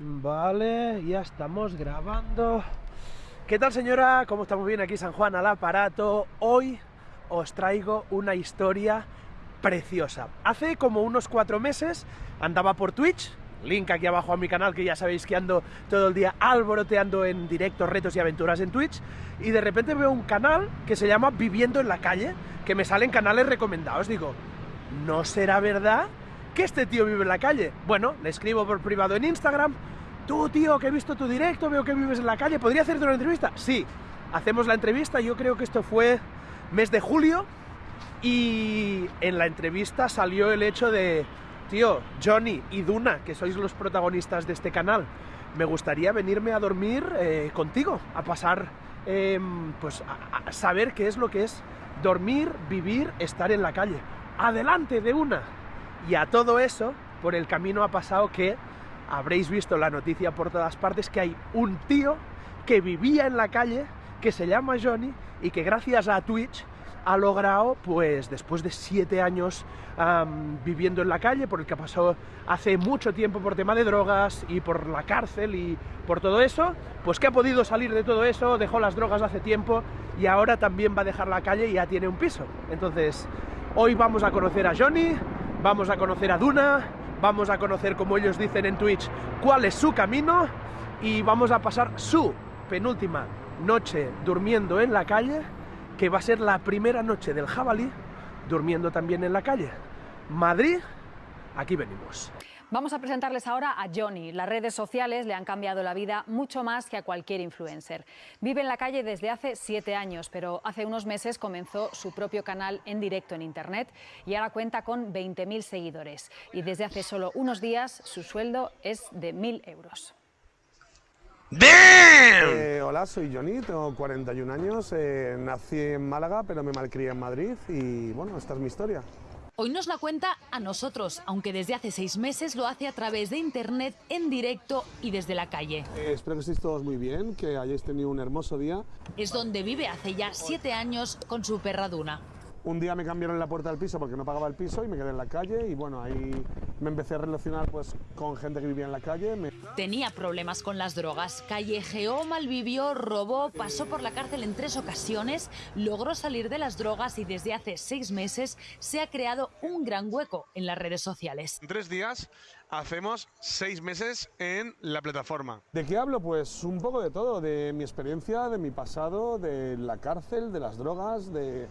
Vale, ya estamos grabando. ¿Qué tal señora? ¿Cómo estamos bien aquí San Juan al aparato? Hoy os traigo una historia preciosa. Hace como unos cuatro meses andaba por Twitch, link aquí abajo a mi canal que ya sabéis que ando todo el día alboroteando en directos, retos y aventuras en Twitch y de repente veo un canal que se llama Viviendo en la calle, que me salen canales recomendados. Digo, ¿no será verdad que este tío vive en la calle? Bueno, le escribo por privado en Instagram, tú tío, que he visto tu directo, veo que vives en la calle, ¿podría hacerte una entrevista? Sí, hacemos la entrevista, yo creo que esto fue mes de julio y en la entrevista salió el hecho de, tío, Johnny y Duna, que sois los protagonistas de este canal, me gustaría venirme a dormir eh, contigo, a pasar, eh, pues a, a saber qué es lo que es dormir, vivir, estar en la calle. Adelante de una. Y a todo eso, por el camino ha pasado que habréis visto la noticia por todas partes que hay un tío que vivía en la calle, que se llama Johnny y que gracias a Twitch ha logrado, pues después de siete años viviendo en la calle, por el que pasó hace mucho tiempo por tema de drogas y por la cárcel y por todo eso, pues que ha podido salir de todo eso, dejó las drogas hace tiempo y ahora también va a dejar la calle y ya tiene un piso. Entonces, hoy vamos a conocer a Johnny, vamos a conocer a Duna, vamos a conocer, como ellos dicen en Twitch, cuál es su camino y vamos a pasar su penúltima noche durmiendo en la calle que va a ser la primera noche del jabalí durmiendo también en la calle. Madrid, aquí venimos. Vamos a presentarles ahora a Johnny. Las redes sociales le han cambiado la vida mucho más que a cualquier influencer. Vive en la calle desde hace siete años, pero hace unos meses comenzó su propio canal en directo en Internet y ahora cuenta con 20.000 seguidores. Y desde hace solo unos días su sueldo es de 1.000 euros. Eh, hola, soy Johnny, tengo 41 años, eh, nací en Málaga pero me malcrié en Madrid y bueno, esta es mi historia. Hoy nos la cuenta a nosotros, aunque desde hace seis meses lo hace a través de internet, en directo y desde la calle. Eh, espero que estéis todos muy bien, que hayáis tenido un hermoso día. Es donde vive hace ya siete años con su perra Duna. Un día me cambiaron la puerta del piso porque no pagaba el piso y me quedé en la calle y bueno, ahí me empecé a relacionar pues con gente que vivía en la calle. Me... Tenía problemas con las drogas, callejeó, malvivió, robó, pasó por la cárcel en tres ocasiones, logró salir de las drogas y desde hace seis meses se ha creado un gran hueco en las redes sociales. En tres días hacemos seis meses en la plataforma. ¿De qué hablo? Pues un poco de todo, de mi experiencia, de mi pasado, de la cárcel, de las drogas, de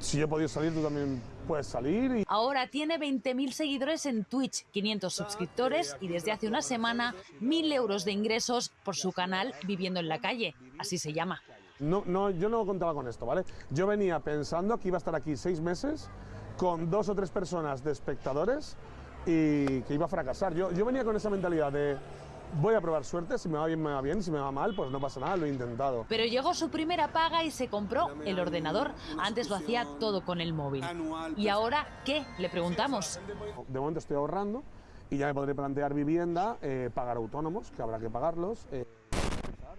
si yo he podido salir, tú también puedes salir. Y... Ahora tiene 20.000 seguidores en Twitch, 500 suscriptores y desde hace una semana 1.000 euros de ingresos por su canal Viviendo en la Calle, así se llama. No, no, yo no contaba con esto, ¿vale? Yo venía pensando que iba a estar aquí seis meses con dos o tres personas de espectadores y que iba a fracasar. Yo, yo venía con esa mentalidad de voy a probar suerte, si me va bien, me va bien, si me va mal, pues no pasa nada, lo he intentado. Pero llegó su primera paga y se compró el ordenador. Antes lo hacía todo con el móvil. ¿Y ahora qué? Le preguntamos. De momento estoy ahorrando y ya me podré plantear vivienda, eh, pagar autónomos, que habrá que pagarlos. Eh,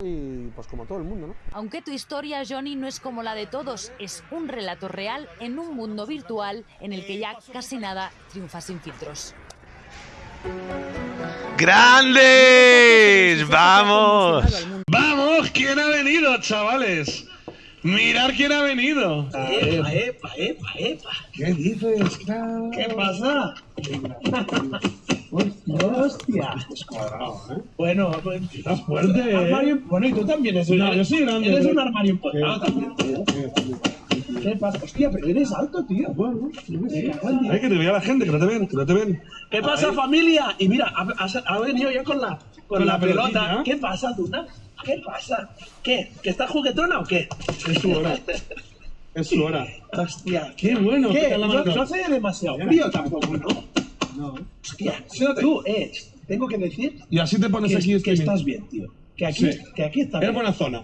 y pues como todo el mundo, ¿no? Aunque tu historia, Johnny, no es como la de todos, es un relato real en un mundo virtual en el que ya casi nada triunfa sin filtros. ¡Grandes! ¡Vamos! ¡Vamos! ¿Quién ha venido, chavales? Mirad quién ha venido. Epa, epa, epa, epa. ¿Qué dices, ¿Qué pasa? Hostia. Descuadrado, ¿eh? Bueno, pues. Estás fuerte, Armario, ¿eh? bueno, y tú también eres No, yo soy grande. Eres ¿eh? un armario empotrado también. ¿Qué pasa? Hostia, pero eres alto, tío. Bueno. Hay que te vea la gente, que no te ven, que no te ven. ¿Qué pasa, familia? Y mira, ha, ha- ha venido ya con la, con Con la, la pelota. ¿Qué pasa, Duna? ¿Qué pasa? ¿Qué? ¿Que estás juguetona o qué? Es su hora. Es su hora. Hostia, Qué bueno. ¿Qué? No, no hace demasiado frío tampoco, ¿no? No. Hostia, tú, eh, tengo que decir Y así te pones que, aquí que streaming. estás bien, tío. Que aquí, Sí. que aquí está. Es buena zona.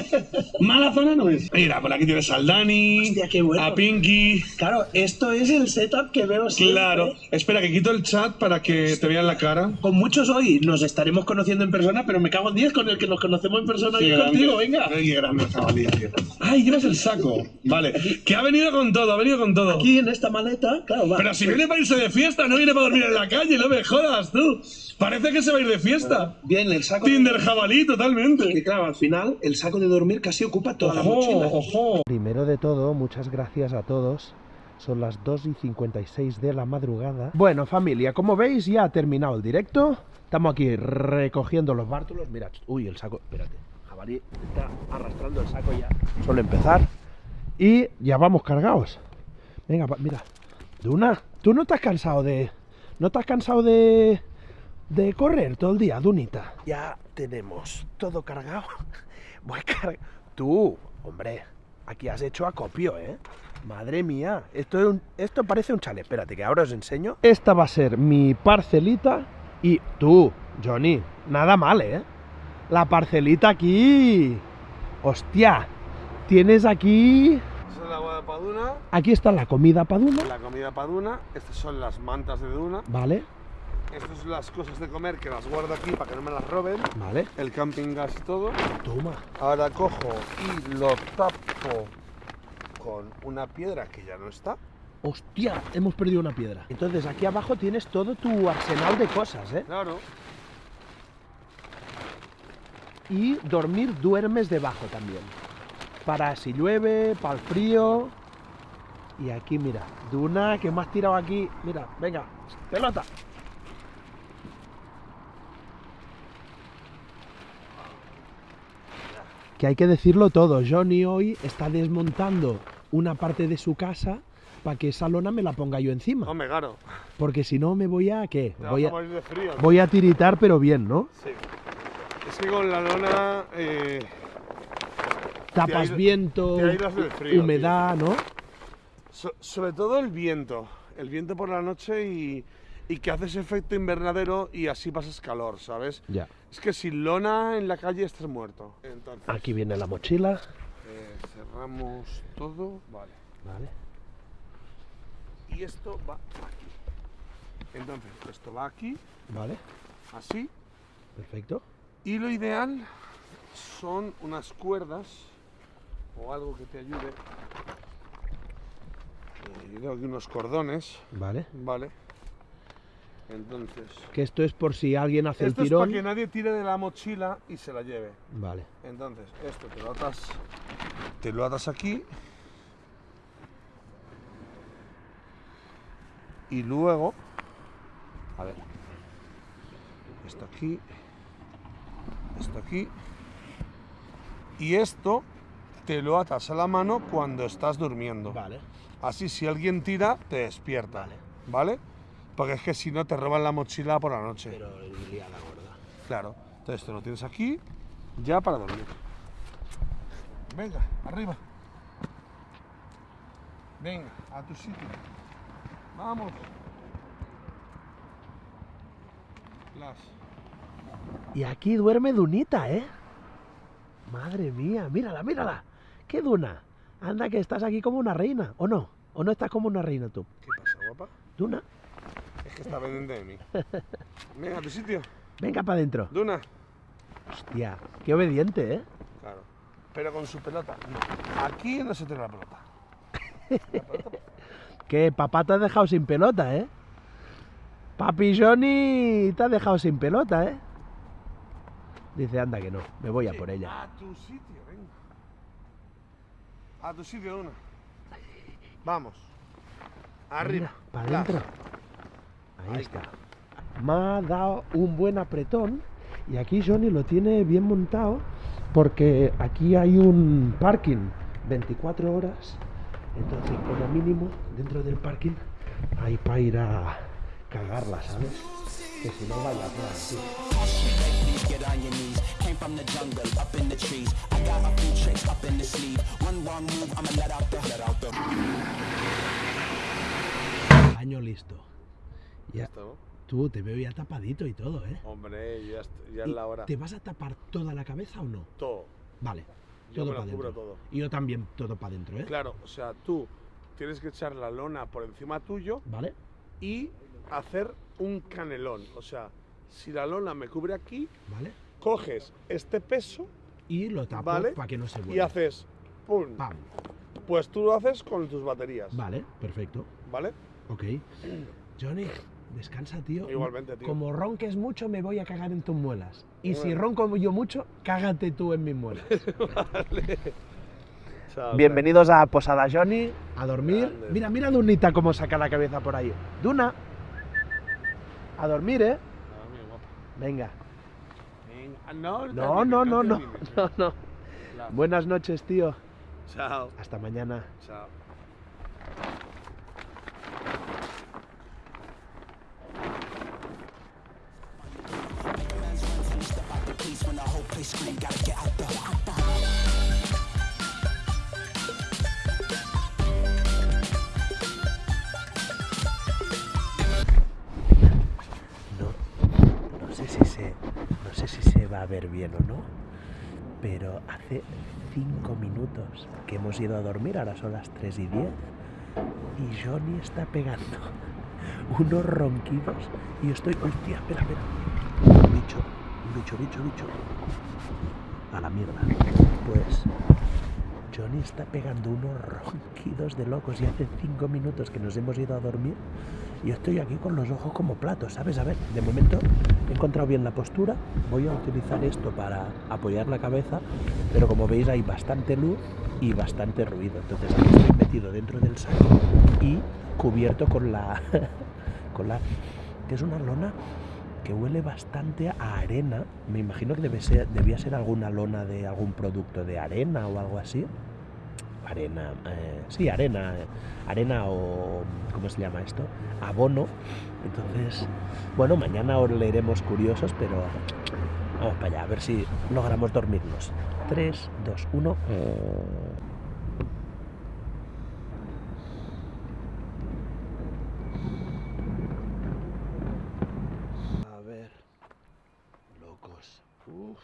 Mala zona no es. Mira, por aquí tienes al Dani, Hostia, qué bueno. a Pinky. Claro, esto es el setup que veo siempre. Claro. Espera, que quito el chat para que te vean la cara. Con muchos hoy nos estaremos conociendo en persona, pero me cago en 10 con el que nos conocemos en persona y contigo, venga. Qué grande. Ay, llevas el saco. Vale. Que ha venido con todo, ha venido con todo. Aquí en esta maleta, claro, va. Pero si viene para irse de fiesta, no viene para dormir en la calle, no me jodas tú. Parece que se va a ir de fiesta. Bien, el saco. Tinder jabalí, totalmente. Que claro, al final el saco de dormir casi ocupa toda la mochila. ojo. Primero de todo, muchas gracias a todos. Son las 2 y 56 de la madrugada. Bueno, familia, como veis, ya ha terminado el directo. Estamos aquí recogiendo los bártulos. Mira, uy, el saco. Espérate. Jabalí está arrastrando el saco ya. Solo empezar. Y ya vamos cargados. Venga, mira. Duna, ¿tú no estás cansado de. ¿No estás cansado de. De correr todo el día, Dunita? Ya tenemos todo cargado. Voy car... Tú, hombre, aquí has hecho acopio, ¿eh? Madre mía, esto, es un- esto parece un chalet. Espérate, que ahora os enseño. Esta va a ser mi parcelita. Y tú, Johnny, nada mal, ¿eh? La parcelita aquí. Hostia, tienes aquí... Esa es la agua de Paduna, Aquí está la comida para Duna, la comida Paduna, estas son las mantas de Duna, ¿vale? Estas son las cosas de comer que las guardo aquí para que no me las roben, Vale. el camping gas y todo. Toma. Ahora cojo y lo tapo con una piedra que ya no está. Hostia, hemos perdido una piedra. Entonces aquí abajo tienes todo tu arsenal de cosas, ¿eh? Claro. Y dormir duermes debajo también. Para si llueve, para el frío. Y aquí, mira, Duna, que me has tirado aquí. Mira, venga, pelota. Que hay que decirlo todo. Johnny hoy está desmontando una parte de su casa para que esa lona me la ponga yo encima. Hombre, claro. Porque si no me voy a qué? Te Voy a, a morir de frío. ¿no? voy a tiritar, pero bien, ¿no? Sí. Es que con la lona eh, Tapas viento, te frío, humedad, ¿no? So- sobre todo el viento, el viento por la noche y, y que haces efecto invernadero y así pasas calor, ¿sabes? Ya. Es que sin lona en la calle estás muerto. Entonces, Aquí viene la mochila. eh, cerramos todo, vale. Vale. Y esto va aquí. Entonces, esto va aquí, Vale. así. Perfecto. Y lo ideal son unas cuerdas o algo que te ayude. Eh, Yo tengo aquí unos cordones, Vale. ¿vale? Entonces, Que esto es por si alguien hace esto el es para tirón. que nadie tire de la mochila y se la lleve. Vale. Entonces, esto te lo atas, te lo atas aquí. Y luego, a ver, esto aquí, esto aquí. Y esto te lo atas a la mano cuando estás durmiendo. Vale. Así si alguien tira, te despierta. ¿Vale? Porque es que si no te roban la mochila por la noche. Pero liada gorda. Claro. Entonces esto lo tienes aquí, ya para dormir. Venga, arriba. Venga, a tu sitio. Vamos. Las. Y aquí duerme Dunita, ¿eh? Madre mía, mírala, mírala. ¿Qué Duna? Anda que estás aquí como una reina, ¿o no? ¿O no estás como una reina tú? ¿Qué pasa, guapa? Duna, que está pendiente de mí. Venga, a tu sitio. venga para adentro. Duna. Hostia, qué obediente, ¿eh? Claro. Pero con su pelota. No. Aquí no se tiene la pelota. Que papá te ha dejado sin pelota, ¿eh? Papi Johnny te ha dejado sin pelota, ¿eh? Dice, anda que no, me voy a por ella. A tu sitio, venga. A tu sitio, Duna. Vamos. Arriba. para adentro. Ahí está. Me ha dado un buen apretón y aquí Johnny lo tiene bien montado porque aquí hay un parking 24 horas. Entonces, como mínimo, dentro del parking hay para ir a cagarla, ¿sabes? Que si no vaya a. Año listo. Ya, Esto, tú, te veo ya tapadito y todo, ¿eh? Hombre, ya, ya ¿Y es la hora. ¿Te vas a tapar toda la cabeza o no? Todo. Vale, Yo todo me para cubro dentro. todo. Y yo también todo para adentro, ¿eh? Claro, o sea, tú tienes que echar la lona por encima tuyo Vale, y hacer un canelón. O sea, si la lona me cubre aquí, vale. coges este peso Y lo tapo Vale. para que no se y vuelva. haces ¡pum! Pam. Pues tú lo haces con tus baterías. Vale, perfecto. ¿Vale? Ok. Johnny, descansa, tío. Igualmente, tío. Como ronques mucho, me voy a cagar en tus muelas. Y si ronco yo mucho, cágate tú en mis muelas. Chao, Bienvenidos a Posada Johnny, a dormir. Grande. Mira, mira Dunita cómo saca la cabeza por ahí. Duna, a dormir, ¿eh? Ah, guapa. Venga. Venga, No, No, no, no, no, no, no. Buenas noches, tío. Chao. Hasta mañana. Chao. No, no sé si se, no sé si se va a ver bien o no, pero hace cinco minutos que hemos ido a dormir, ahora son las 3 y 10, y Johnny está pegando unos ronquidos y estoy, hostia, espera, espera, bicho, bicho, bicho, bicho, a la mierda, pues Johnny está pegando unos ronquidos de locos y hace cinco minutos que nos hemos ido a dormir y estoy aquí con los ojos como platos, ¿sabes? A ver, de momento he encontrado bien la postura, voy a utilizar esto para apoyar la cabeza, pero como veis hay bastante luz y bastante ruido, entonces aquí estoy metido dentro del saco y cubierto con la... con la... que es una lona que huele bastante a arena, me imagino que debe ser, debía ser alguna lona de algún producto de arena o algo así. Arena, eh, sí, arena, eh, arena o, ¿cómo se llama esto? Abono. Entonces, bueno, mañana os leeremos curiosos, pero vamos para allá, a ver si logramos dormirnos. 3, 2, 1. A ver, locos. Uf.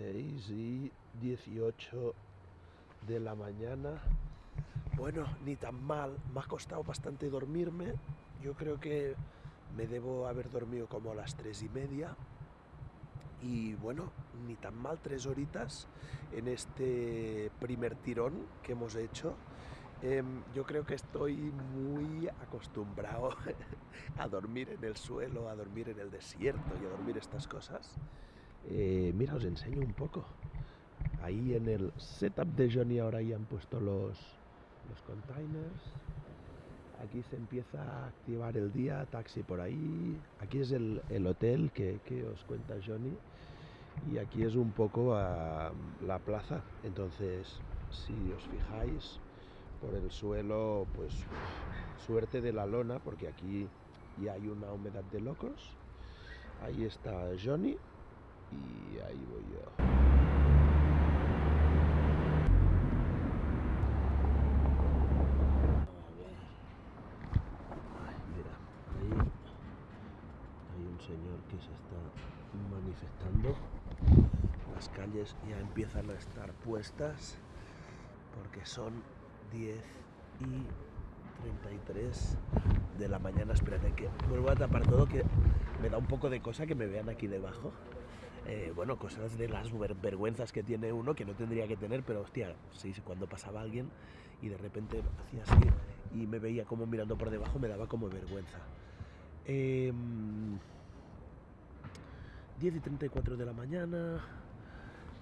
6 y 18 de la mañana. Bueno, ni tan mal. Me ha costado bastante dormirme. Yo creo que me debo haber dormido como a las 3 y media. Y bueno, ni tan mal, tres horitas en este primer tirón que hemos hecho. Em, yo creo que estoy muy acostumbrado a dormir en el suelo, a dormir en el desierto y a dormir estas cosas. Eh, mira, os enseño un poco. Ahí en el setup de Johnny ahora ya han puesto los, los containers. Aquí se empieza a activar el día, taxi por ahí. Aquí es el, el hotel que, que os cuenta Johnny. Y aquí es un poco ah, la plaza. Entonces, si os fijáis, por el suelo, pues suerte de la lona, porque aquí ya hay una humedad de locos. Ahí está Johnny y ahí voy yo. Mira, ahí hay un señor que se está manifestando. Las calles ya empiezan a estar puestas porque son 10 y 33 de la mañana. Espérate que vuelvo a tapar todo que me da un poco de cosa que me vean aquí debajo. Eh, bueno, cosas de las ver- vergüenzas que tiene uno que no tendría que tener, pero hostia, sí, cuando pasaba alguien y de repente hacía así y me veía como mirando por debajo, me daba como vergüenza. Em, 10 y 34 de la mañana,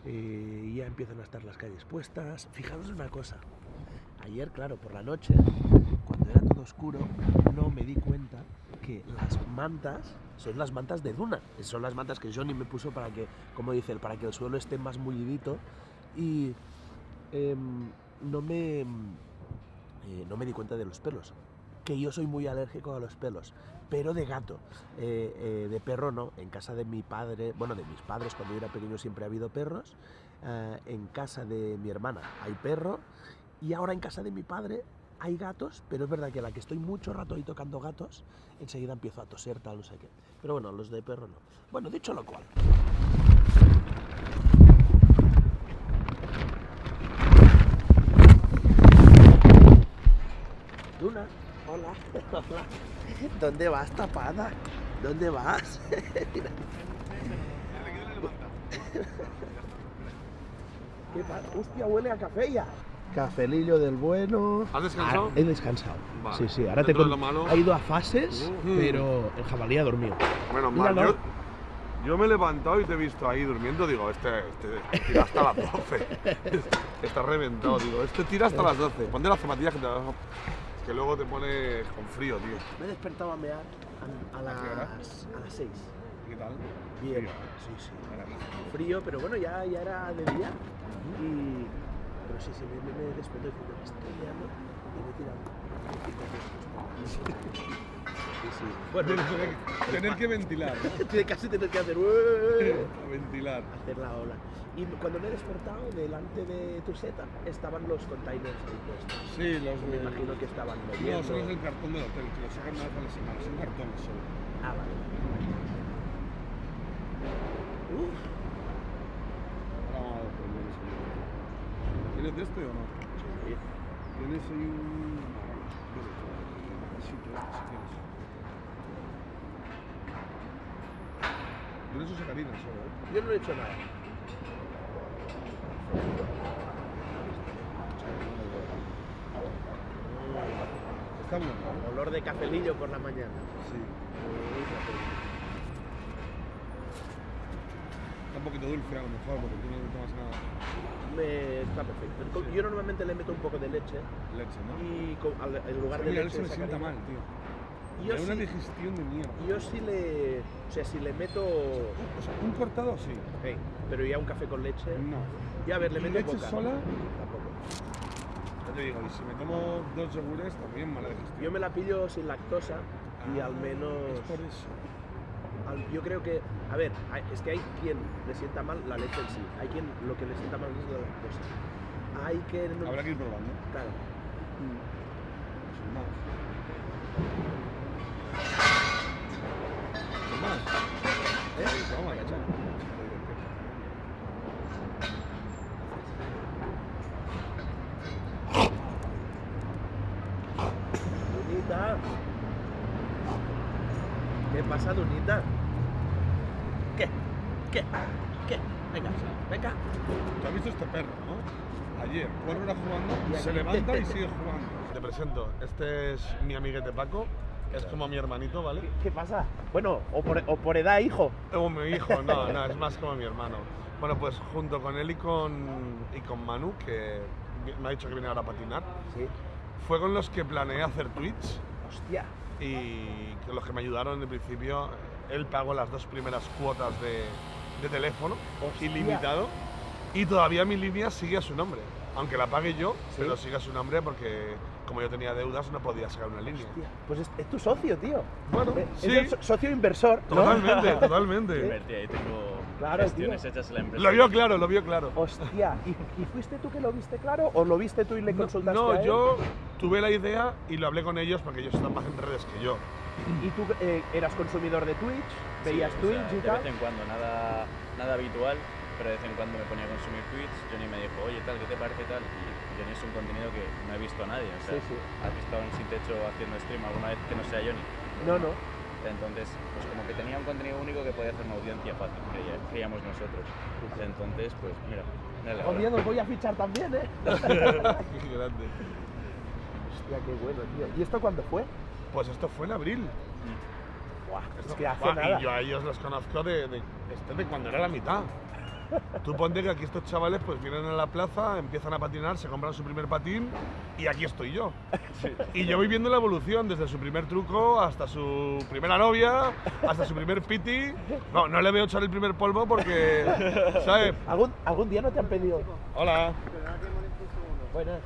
eh, ya empiezan a estar las calles puestas. Fijaros una cosa, ayer, claro, por la noche, cuando era todo oscuro, no me di cuenta las mantas son las mantas de Duna. Son las mantas que Johnny me puso para que, como dice él, para que el suelo esté más mullidito. Y em, no me. eh, no me di cuenta de los pelos. Que yo soy muy alérgico a los pelos. Pero de gato. Eh, eh, de perro no. En casa de mi padre, bueno, de mis padres, cuando yo era pequeño siempre ha habido perros. Eh, en casa de mi hermana hay perro. Y ahora en casa de mi padre hay gatos, pero es verdad que a la que estoy mucho rato ahí tocando gatos, enseguida empiezo a toser, tal, no sé qué. Pero bueno, los de perro no. Bueno, dicho lo cual. Luna, hola, hola. ¿Dónde vas, tapada? ¿Dónde vas? Mira. ¿Qué pasa? Hostia, huele a café ya. Cafelillo del bueno. ¿Has descansado? Ah, he descansado. Vale. Sí, sí. Ahora te Dentro de con- lo malo- Ha ido a fases, Uh. pero el jabalí ha dormido. Menos mal. Yo, yo me he levantado y te he visto ahí durmiendo. Digo, este, este tira hasta las 12. Está reventado. Digo, este tira hasta las 12. Ponte las zapatillas que, te, que luego te pone con frío, tío. Me he despertado a mear a, las, a las 6. ¿Qué tal? Bien, sí, sí. Frío, pero bueno, ya, ya era de día. Y... Sí, sí, me, me, me me estoy liando y me. Sí, sí. Bueno, Tener que ventilar. casi tener que hacer... Ventilar. hacer la ola. Y cuando me he despertado, delante de tu seta estaban los containers ahí puestos. Sí, los Me imagino que estaban No, moviendo. son los del cartón del hotel, que los sacan una vez a la semana. Son cartones solo. Ah, vale. Uf, Ahora vamos a por el desayuno. ¿Tienes de este o no? sí. Tienes ahí un. vasito si quieres. Tienes sus sacarinas solo, ¿eh? Yo no he hecho nada. Está bueno, ¿no? Olor de cafelillo por la mañana. Sí. Está un poquito dulce a lo mejor, porque tú no le tomas nada. Me está perfecto. Yo normalmente le meto un poco de leche Leche, ¿no? y co- al- en lugar de Mira, leche eso me sienta mal, tío. Yo Hay una sí, digestión de mierda. yo sí le, o sea, si le meto, O sea, un cortado sí. Pero ya un café con leche. No. Ya a ver, le ¿Y meto leche poca. sola? Tampoco. Ya te digo, y si me tomo dos yogures, también mala digestión. Yo me la pillo sin lactosa y Ah, al menos, Es por eso. Yo creo que, a ver, es que hay quien le sienta mal la leche en sí, hay quien lo que le sienta mal es la lactosa. Hay que, Habrá que ir probando. claro, Sin más. ¿eh? Vamos. ¿Qué pasa? ¿Qué? ¿Qué? ¿Qué? Venga, venga. ¿Tú has visto este perro, no? Ayer, cuatro horas jugando, se levanta y sigue jugando. Te presento, este es mi amiguete Paco, es como mi hermanito, ¿vale? ¿Qué pasa? Bueno, o por, o por edad, hijo. O mi hijo, no, no, es más como mi hermano. Bueno, pues junto con él y con, y con Manu, que me ha dicho que viene ahora a patinar, Sí. fue con los que planeé hacer Twitch Hostia. y con los que me ayudaron en principio. Él pagó las dos primeras cuotas de, de teléfono, Hostia. ilimitado, y todavía mi línea sigue a su nombre. Aunque la pague yo, Sí. pero sigue a su nombre porque como yo tenía deudas no podía sacar una línea. Hostia. Pues es, es tu socio, tío. Bueno, Eh, sí, Es el so- socio inversor. ¿no? totalmente, totalmente. Invertí, ahí tengo Claro, gestiones tío. hechas en la empresa. Lo vio claro, lo vio claro. Hostia. ¿Y, y fuiste tú que lo viste claro o lo viste tú y le No, consultaste no, a él? yo tuve la idea y lo hablé con ellos porque ellos están más en redes que yo. ¿Y tú eh, eras consumidor de Twitch? Sí, ¿Veías o sea, Twitch y De tal? vez en cuando, nada, nada habitual, pero de vez en cuando me ponía a consumir Twitch. Johnny me dijo, oye, tal, ¿qué te parece tal? Y Johnny es un contenido que no he visto a nadie. O sea, Sí, sí. ¿has visto a un sin techo haciendo stream alguna vez que no sea Johnny? No, no. Entonces, pues como que tenía un contenido único que podía hacer una audiencia fácil, creía- creíamos nosotros. Entonces, pues mira, mira la hora. Oye, os voy a fichar también, ¿eh? Qué grande. Hostia, qué bueno, tío. ¿Y esto cuándo fue? Pues esto fue en abril. Buah, Esto- es que hace Buah, nada. Y yo a ellos los conozco de, de, este de cuando era la mitad. Tú ponte que aquí estos chavales pues vienen a la plaza, empiezan a patinar, se compran su primer patín y aquí estoy yo. Y yo voy viendo la evolución desde su primer truco hasta su primera novia, hasta su primer piti. No, no le veo echar el primer polvo porque, ¿sabes? ¿Algún, ¿Algún día no te han pedido? Hola. Buenas.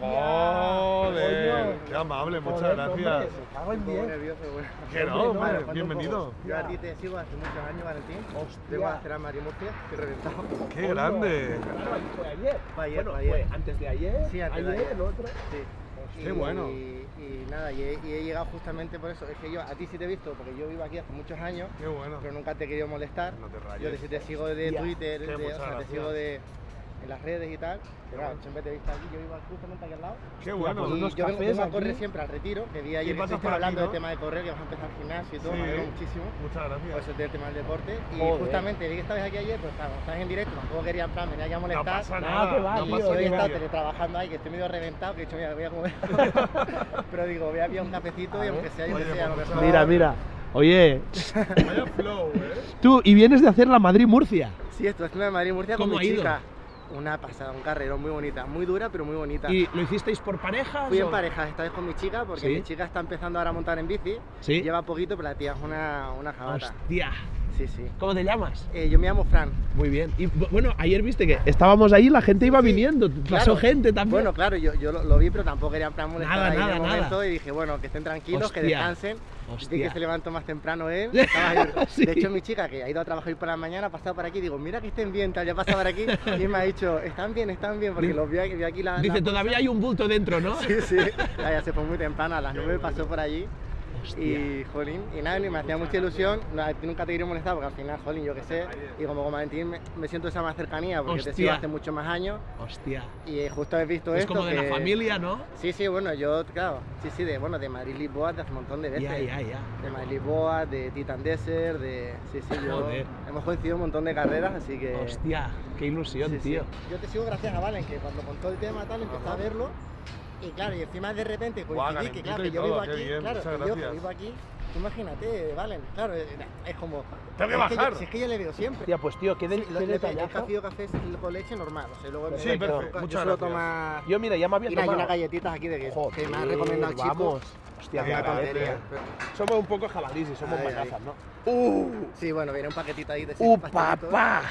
Joder, qué amable, muchas Joder, gracias. hombre, me cago en diez. nervioso, bueno. Que no, Hombre, bienvenido. Yo a ti te sigo hace muchos años, Valentín. Hostia. Vengo a hacer a Mario Murcia, estoy reventado. Qué grande. Fue ayer. Fue ayer, bueno, ayer. fue antes de ayer. Sí, antes de ayer, ayer. el otro. Sí. Qué bueno. Y, nada, y he, y he llegado justamente por eso. Es que yo a ti sí te he visto, porque yo vivo aquí hace muchos años, Qué bueno. pero nunca te he querido molestar. No te rayes. Yo te, te sigo de. Twitter, de- o sea, te sigo de, en las redes y tal. Pero claro, bueno. siempre te he visto aquí, yo vivo justamente aquí al lado. Qué bueno. pues Y unos yo vengo, a correr siempre al retiro, que vi ayer que por aquí, hablando ¿no? del tema de correr, que vas a empezar gimnasio y todo, Sí. me alegro muchísimo. Muchas Por gracias. eso del tema del deporte. Y Joder. justamente vi que estabas aquí ayer, pues claro, estás en directo, tampoco quería en plan venir aquí a No molestar. pasa Nada, va, no tío, pasa hoy he estado teletrabajando ahí, que estoy medio reventado, que he dicho, mira, voy a comer. Pero digo, voy a pillar un cafecito y aunque sea, yo que sea, a lo pues mejor. Mira, mira. Oye, Vaya flow, eh. tú, y vienes de hacer la Madrid-Murcia. Sí, esto es de Madrid Murcia con ¿Cómo mi ha ido? Una pasada, un carrerón muy bonita, muy dura, pero muy bonita. ¿Y lo hicisteis por parejas? Fui en o- pareja esta vez con mi chica, porque ¿Sí? mi chica está empezando ahora a montar en bici. Sí. Lleva poquito, pero la tía es una, una jabata. Hostia. Sí, sí. ¿Cómo te llamas? Eh, yo me llamo Fran. Muy bien. Y bu- bueno, ayer viste que estábamos ahí, la gente iba Sí, viniendo. Pasó claro. gente también. Bueno, claro, yo, yo lo, lo vi, pero tampoco quería en plan molestar Nada, ahí en nada, el nada. momento y dije, bueno, que estén tranquilos, que Hostia. descansen. Vi Hostia. que se levantó más temprano él. Sí. De hecho, mi chica, que ha ido a trabajar hoy por la mañana, ha pasado por aquí, digo, mira que estén bien, tal, ya ha pasado por aquí, y me ha dicho, están bien, están bien, porque los vi, aquí- vi aquí la... Dice, la- todavía hay un bulto dentro, ¿no? Sí, sí, Ya, ya se fue muy temprano, a las 9 pasó por allí. Hostia. Y, jolín, y nada, me hacía mucha ilusión, no, a ti nunca te quería molestar porque al final, jolín, yo qué sé, y como con Valentín me, me siento esa más cercanía porque te sigo hace muchos más años Hostia. y eh, justo he visto Es esto como de la familia, ¿no? Sí, sí, bueno, yo, claro, sí, sí, de, bueno, de Madrid-Lisboa de hace un montón de veces. Ya, ya, ya. De Madrid-Lisboa, de Titan Desert, de... Sí, sí, yo... Joder. Hemos coincidido un montón de carreras, así que... Hostia, qué ilusión, Sí, sí. tío. Yo te sigo gracias a Valen, que cuando contó el tema tal, empecé a verlo. Y claro, y encima de repente coincidí que, claro, que yo vivo aquí, bien, claro, yo que vivo aquí, tú imagínate, Valen, claro, es es como... Tengo que es yo- bajar. si es que yo le veo siempre. Tía, pues tío, qué, de, Sí, qué le- el café café es con leche normal, o sea, luego Sí, yo- perfecto, muchas gracias. tomar... Yo, mira, ya me había Mira, hay tomado. unas galletitas aquí de que, Joder, que me ha recomendado el chico. Vamos. Hostia, Qué tontería. Somos un poco jabalíes y somos manazas, ¿no? ¡Uh! Sí, bueno, viene un paquetito ahí de ¡Uh, papá!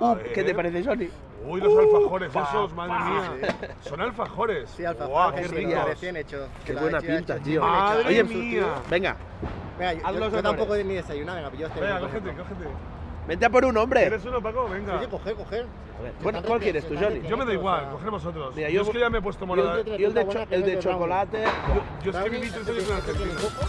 ¡Uh! ¿Qué te parece, Johnny? Uy, los alfajores Upa, esos, madre pa. mía. Son alfajores. Sí, alfajor, Guau, que qué sí, ricos. recién hecho. Qué lo buena ya pinta, hecho, tío. he Madre en mía. Venga, Venga, yo, Haz yo- los yo tampoco ni desayunar, venga, yo este Venga, cógete, cógete. vente a por un hombre. ¿Quieres uno, Paco? Venga. Oye, coger, coger. Bueno, ¿cuál quieres tú, Johnny? Yo me da igual, o sea, coger vosotros. Mira, yo, yo- es que ya me he puesto Yo morada. el de, yo el de, cho- el de chocolate. Yo es que viví tres años en que tiene Argentina. coco.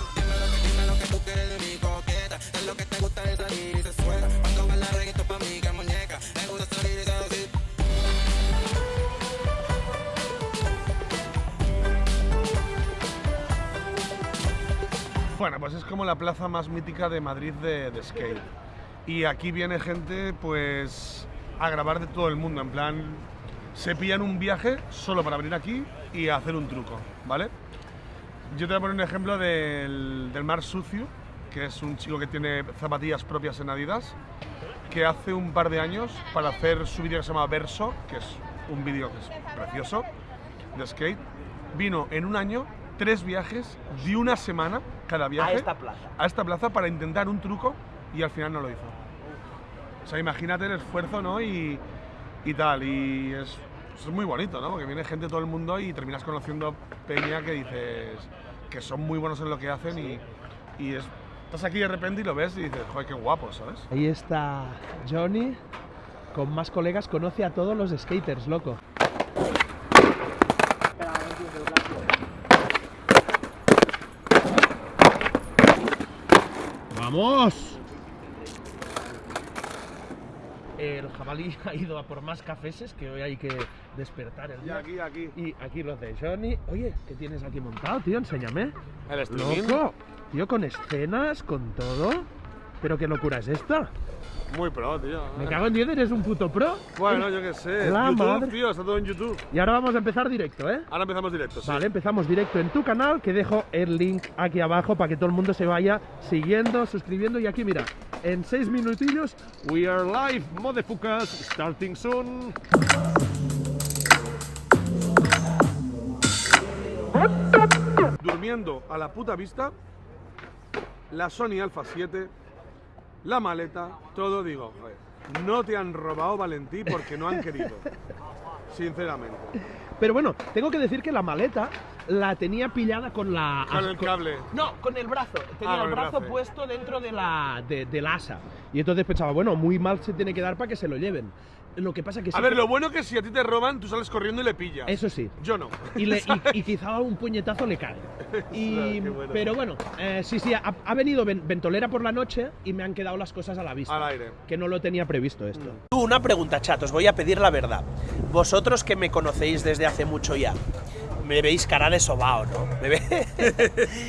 Bueno, pues es como la plaza más mítica de Madrid de, de skate. Y aquí viene gente, pues, a grabar de todo el mundo. En plan, se pillan un viaje solo para venir aquí y hacer un truco, ¿vale? Yo te voy a poner un ejemplo del, del Mar Sucio, que es un chico que tiene zapatillas propias en Adidas, que hace un par de años, para hacer su vídeo que se llama Verso, que es un vídeo que es precioso, de skate, vino en un año tres viajes de una semana cada viaje A esta plaza. a esta plaza para intentar un truco y al final no lo hizo. O sea, imagínate el esfuerzo, ¿no? Y, y tal, y es, es muy bonito, ¿no? Porque viene gente de todo el mundo y terminas conociendo peña que dices que son muy buenos en lo que hacen y, y es, estás aquí de repente y lo ves y dices, joder, qué guapo, ¿sabes? Ahí está Johnny. Con más colegas conoce a todos los skaters, loco. ¡Vamos! El jabalí ha ido a por más cafeses, que hoy hay que despertar el día. aquí, aquí. Y aquí los de Johnny. Oye, ¿qué tienes aquí montado, tío? Enséñame. El streaming. ¡Loco! Tío, con escenas, con todo. ¿Pero qué locura es esta? Muy pro, tío. Me cago en 10, eres un puto pro. Bueno, yo qué sé. La YouTube, madre. tío, está todo en YouTube. Y ahora vamos a empezar directo, ¿eh? Ahora empezamos directo, sí. Vale, empezamos directo en tu canal, que dejo el link aquí abajo para que todo el mundo se vaya siguiendo, suscribiendo. Y aquí, mira, en seis minutillos, we are live, motherfuckers, starting soon. durmiendo a la puta vista, la Sony Alpha 7, la maleta, todo digo, no te han robado Valentí porque no han querido. Sinceramente. Pero bueno, tengo que decir que la maleta la tenía pillada con la... Con el cable. No, con el brazo. Tenía Ah, el el brazo brazo. puesto dentro de la, de- del asa. Y entonces pensaba, bueno, muy mal se tiene que dar para que se lo lleven. Lo que pasa que sí A ver, que- lo bueno que si a ti te roban, tú sales corriendo y le pillas. Eso sí. Yo no. Y, le- y- y quizá un puñetazo le cae. Y, bueno. Pero bueno, eh, sí, sí, ha, ha venido ven- ventolera por la noche y me han quedado las cosas a la vista. Al aire. Que no lo tenía previsto esto. Mm. Una pregunta, chat, os voy a pedir la verdad. Vosotros que me conocéis desde hace mucho ya, me veis cara de sobao, ¿no? Me, ve-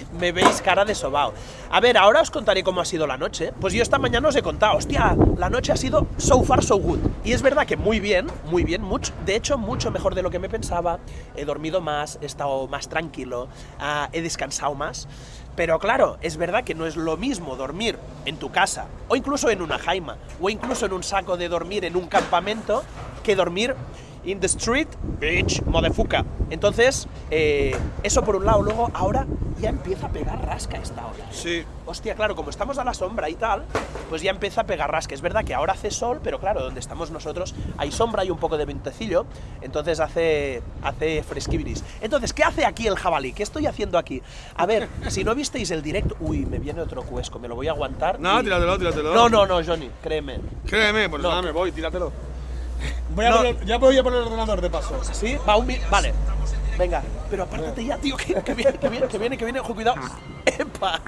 me veis cara de sobao. A ver, ahora os contaré cómo ha sido la noche. Pues yo esta mañana os he contado, hostia, la noche ha sido so far so good. Y es verdad que muy bien, muy bien, mucho, de hecho mucho mejor de lo que me pensaba. He dormido más, he estado más tranquilo, ah, he descansado más. Pero claro, es verdad que no es lo mismo dormir en tu casa, o incluso en una jaima, o incluso en un saco de dormir en un campamento, que dormir in the street, bitch, motherfucker. Entonces, eh, eso por un lado. Luego, ahora ya empieza a pegar rasca esta hora. Sí. Hostia, claro, como estamos a la sombra y tal, pues ya empieza a pegar rasca. Es verdad que ahora hace sol, pero claro, donde estamos nosotros hay sombra y un poco de ventecillo, entonces hace, hace fresquibiris. Entonces, ¿qué hace aquí el jabalí? ¿Qué estoy haciendo aquí? A ver, si no visteis el directo... Uy, me viene otro cuesco, me lo voy a aguantar. No, y- tíratelo, tíratelo. No, no, no, Johnny, créeme. Créeme, pues No. nada, me voy, tíratelo. Voy a No. poner- ya voy a poner el ordenador de paso. ¿Sí? Va un Vale. Venga, pero apártate ya, tío, que, que viene, que viene, que viene, que viene. Ojo, cuidado. ¡Epa!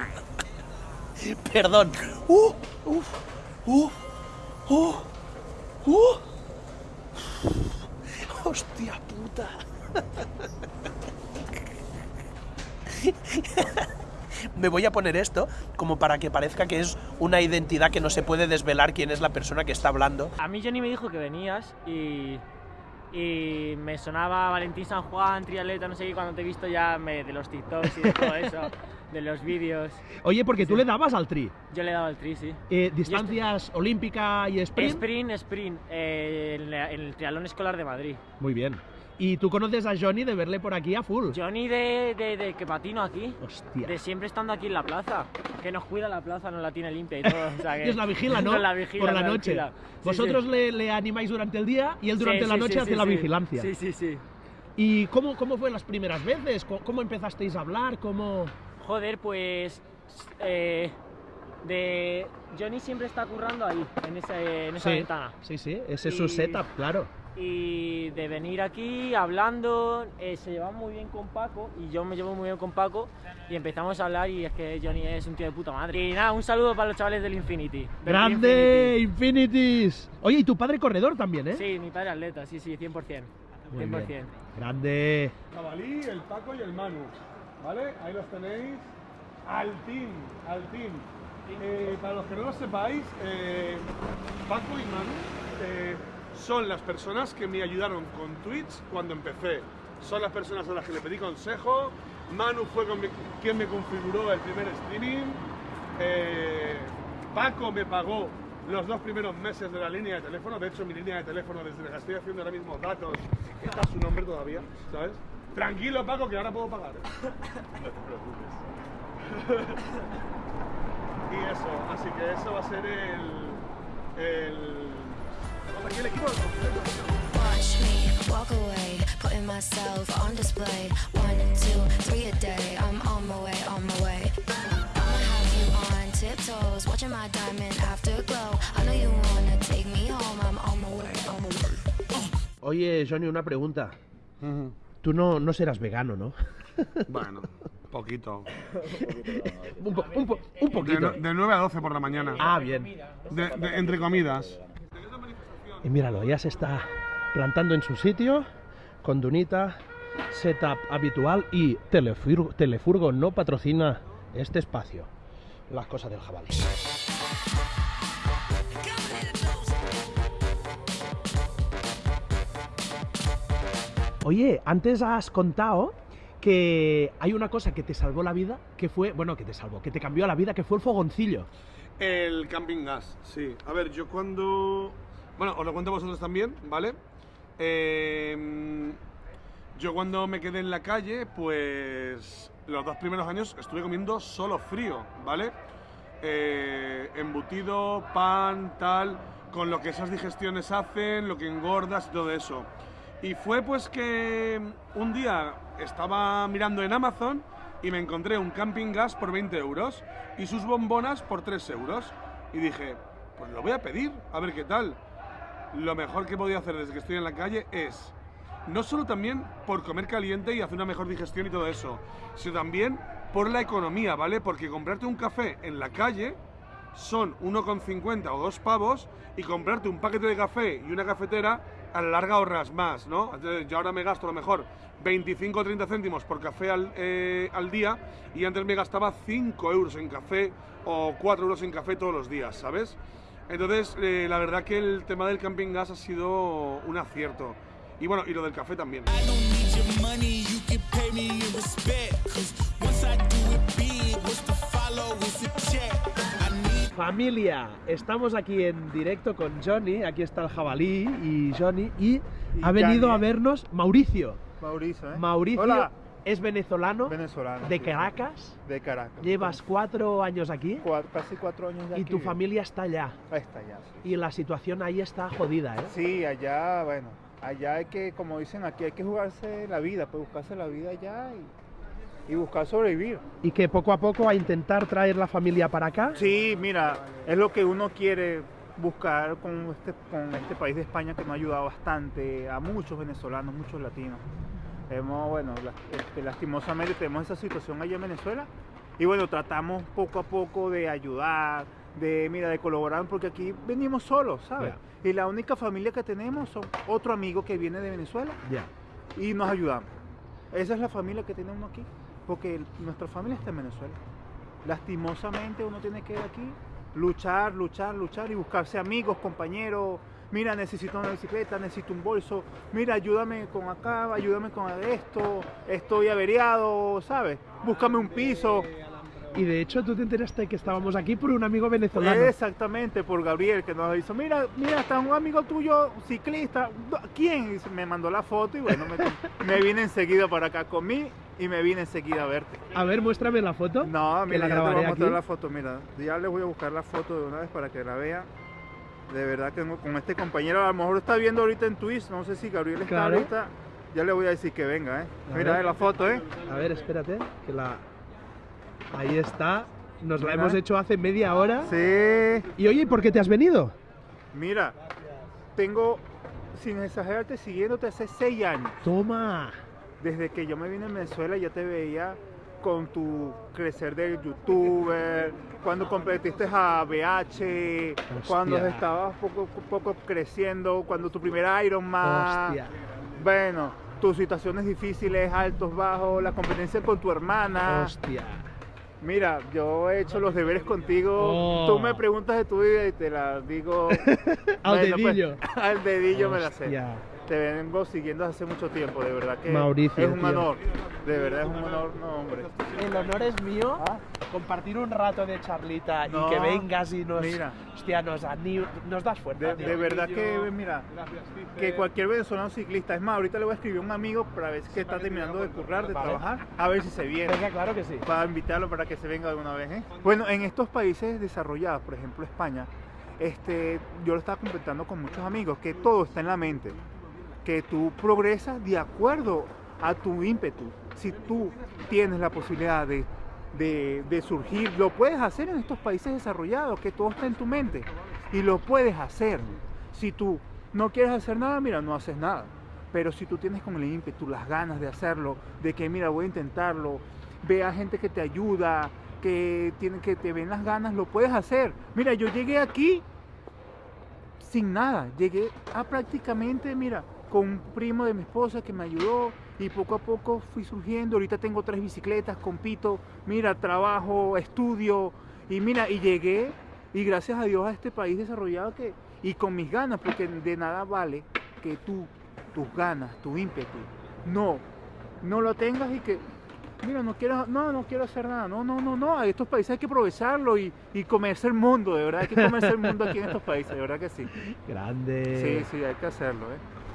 Perdón. ¡Uh! ¡Uf! ¡Uh! ¡Uh! ¡Uh! ¡Hostia puta! Me voy a poner esto como para que parezca que es una identidad que no se puede desvelar quién es la persona que está hablando. A mí Johnny me dijo que venías y, y me sonaba Valentín San Juan, triatleta, no sé qué, cuando te he visto ya me- de los TikToks y de todo eso, de los vídeos. Oye, porque tú Sí. le dabas al tri. Yo le he dado el tri, sí. Eh, distancias olímpica y sprint. Sprint, sprint, eh, en, la- en el triatlón escolar de Madrid. Muy bien. Y tú conoces a Johnny de verle por aquí a full. Johnny de, de, de que patino aquí, Hostia. de siempre estando aquí en la plaza, que nos cuida la plaza, nos la tiene limpia y todo. O sea que Y os la vigila, ¿no? Nos la vigila, por la noche. Sí, Vosotros sí. Le, le animáis durante el día y él durante Sí, la noche hace la vigilancia. Sí, sí, sí. ¿Y cómo, cómo fue las primeras veces? ¿Cómo, cómo empezasteis a hablar? ¿Cómo...? Joder, pues. eh, de. Johnny siempre está currando ahí, en, ese- en esa ventana. Sí, sí, ese es su Y- setup, claro. Y de venir aquí hablando, eh, se lleva muy bien con Paco y yo me llevo muy bien con Paco y empezamos a hablar y es que Johnny es un tío de puta madre. Y nada, un saludo para los chavales del Infinity. del ¡Grande! ¡Infinities! Oye, y tu padre corredor también, ¿eh? Sí, mi padre atleta, sí, sí, 100%. Muy 100%. bien. ¡Grande! Jabalí, el Paco y el Manu. ¿Vale? Ahí los tenéis. Al team, al team. Eh, para los que no lo sepáis, eh, Paco y Manu eh, son las personas que me ayudaron con Twitch cuando empecé. Son las personas a las que le pedí consejo. Manu fue quien me configuró el primer streaming. Eh, Paco me pagó los dos primeros meses de la línea de teléfono. De hecho, mi línea de teléfono, desde la que estoy haciendo ahora mismo datos, está su nombre todavía, ¿sabes? Tranquilo, Paco, que ahora puedo pagar. ¿eh? no te preocupes. y eso, así que eso va a ser el. el. Vamos, aquí el equipo del concierto. Watch me walk away, putting myself on display. One, two, three a day. I'm on my way, on my way. I'ma have you on tiptoes, watching my diamond afterglow. I know you wanna take me home. I'm on my way, on my way. Oye, Johnny, una pregunta. Tú no, no serás vegano, ¿no? Bueno, poquito. un, po- un po- un De, poquito. no- de 9 a 12 por la mañana. Ah, bien. De- de- entre comidas. Y míralo, ya se está plantando en su sitio, con Dunita, setup habitual y Telefur- Telefurgo no patrocina este espacio. Las cosas del jabalí. Oye, antes has contado que hay una cosa que te salvó la vida, que fue, bueno, que te salvó, que te cambió la vida, que fue el fogoncillo. El camping gas, sí. A ver, yo cuando... Bueno, os lo cuento vosotros también, ¿vale? Eh, yo cuando me quedé en la calle, pues los dos primeros años estuve comiendo solo frío, ¿vale? Eh, embutido, pan, tal, con lo que esas digestiones hacen, lo que engordas y todo eso. Y fue pues que un día estaba mirando en Amazon y me encontré un camping gas por 20 euros y sus bombonas por 3 euros. Y dije, pues lo voy a pedir, a ver qué tal. Lo mejor que podía hacer desde que estoy en la calle es no solo también por comer caliente y hacer una mejor digestión y todo eso, sino también por la economía, ¿vale? Porque comprarte un café en la calle son 1,50 o 2 pavos y comprarte un paquete de café y una cafetera a la larga ahorras más, ¿no? Yo ahora me gasto a lo mejor 25 o 30 céntimos por café al, eh, al día y antes me gastaba 5 euros en café o 4 euros en café todos los días, ¿sabes? Entonces, eh, la verdad que el tema del camping gas ha sido un acierto. Y bueno, y lo del café también. Familia, estamos aquí en directo con Johnny, aquí está el jabalí y Johnny, y, ha venido a vernos Mauricio. Mauricio, ¿eh? Mauricio Hola. Es venezolano, Venezolano. de. Caracas, De Caracas. llevas cuatro años aquí casi cuatro años ya y aquí tu vivo. familia está allá. Está sí. Y la situación ahí está jodida, ¿eh? Sí, allá, bueno, allá hay que, como dicen aquí, hay que jugarse la vida, pues buscarse la vida allá y, y buscar sobrevivir. Y que poco a poco a intentar traer la familia para acá. Sí, mira, es lo que uno quiere buscar con este, con este país de España que nos ha ayudado bastante a muchos venezolanos, muchos latinos. Hemos, bueno, este, lastimosamente tenemos esa situación allá en Venezuela y bueno, tratamos poco a poco de ayudar, de, mira, de colaborar, porque aquí venimos solos, ¿sabes? Y la única familia que tenemos son otro amigo que viene de Venezuela Ya. y nos ayudamos. Esa es la familia que tenemos aquí, porque nuestra familia está en Venezuela. Lastimosamente uno tiene que ir aquí, luchar, luchar, luchar y buscarse amigos, compañeros. Mira, necesito una bicicleta, necesito un bolso. Mira, ayúdame con acá, ayúdame con esto. Estoy averiado, ¿sabes? Búscame un piso. Y de hecho tú te enteraste que estábamos aquí por un amigo venezolano. Exactamente, por Gabriel, que nos hizo, mira, mira, está un amigo tuyo, ciclista, ¿quién? Y me mandó la foto y bueno, me, me vine enseguida para acá, comí y me vine enseguida a verte. A ver, muéstrame la foto. No, que mira, la ya te voy a mostrar la foto, mira, ya les voy a buscar la foto de una vez para que la vean. De verdad que no- con este compañero, a lo mejor está viendo ahorita en Twitch, no sé si Gabriel está Claro. ahorita, ya le voy a decir que venga, ¿eh? A Mira ver. la foto, ¿eh? A ver, espérate, que la... Ahí está. Nos la Mira. hemos hecho hace media hora. Sí. Y oye, ¿y por qué te has venido? Mira, tengo, sin exagerarte, siguiéndote hace seis años. Toma. Desde que yo me vine a Venezuela ya te veía con tu crecer de youtuber, cuando competiste a BH, cuando estabas poco poco creciendo, cuando tu primer Ironman. Hostia. Bueno, tus situaciones difíciles, altos, bajos, la competencia con tu hermana. Hostia. Mira, yo he hecho los deberes contigo. Oh. Tú me preguntas de tu vida y te la digo. Al Bueno, pues, dedillo. al dedillo me la sé. Te vengo siguiendo hace mucho tiempo, de verdad que Mauricio, es un tío. honor. De verdad es un honor, no hombre. El honor es mío compartir un rato de charlita No, y que vengas y nos, mira. hostia, nos, nos das fuerza. De, verdad que, mira, que cualquier venezolano ciclista, es más, ahorita le voy a escribir a un amigo para ver si está terminando de currar, de Vale. trabajar, a ver si se viene. Venga, claro que sí. Para invitarlo para que se venga de una vez. ¿eh? Bueno, en estos países desarrollados, por ejemplo España, este, yo lo estaba comentando con muchos amigos, que todo está en la mente, que tú progresas de acuerdo a tu ímpetu. Si tú tienes la posibilidad de, de- surgir, lo puedes hacer en estos países desarrollados, que todo está en tu mente. Y lo puedes hacer. Si tú no quieres hacer nada, mira, no haces nada. Pero si tú tienes con el ímpetu, las ganas de hacerlo, de que mira, voy a intentarlo, ve a gente que te ayuda, que, tiene, que te ven las ganas, lo puedes hacer. Mira, yo llegué aquí sin nada, llegué a prácticamente, mira, con un primo de mi esposa que me ayudó y poco a poco fui surgiendo. Ahorita tengo tres bicicletas, compito, mira, trabajo, estudio y mira, y llegué y gracias a Dios a este país desarrollado que, y con mis ganas, porque de nada vale que tú, tus ganas, tu ímpetu, no, no lo tengas y que, mira, no quiero, no, no quiero hacer nada, no, no, no, no, a estos países hay que aprovecharlo y, y comerse el mundo, de verdad, hay que comerse el mundo aquí en estos países, de verdad que sí. Grande. Sí, sí, hay que hacerlo, ¿eh?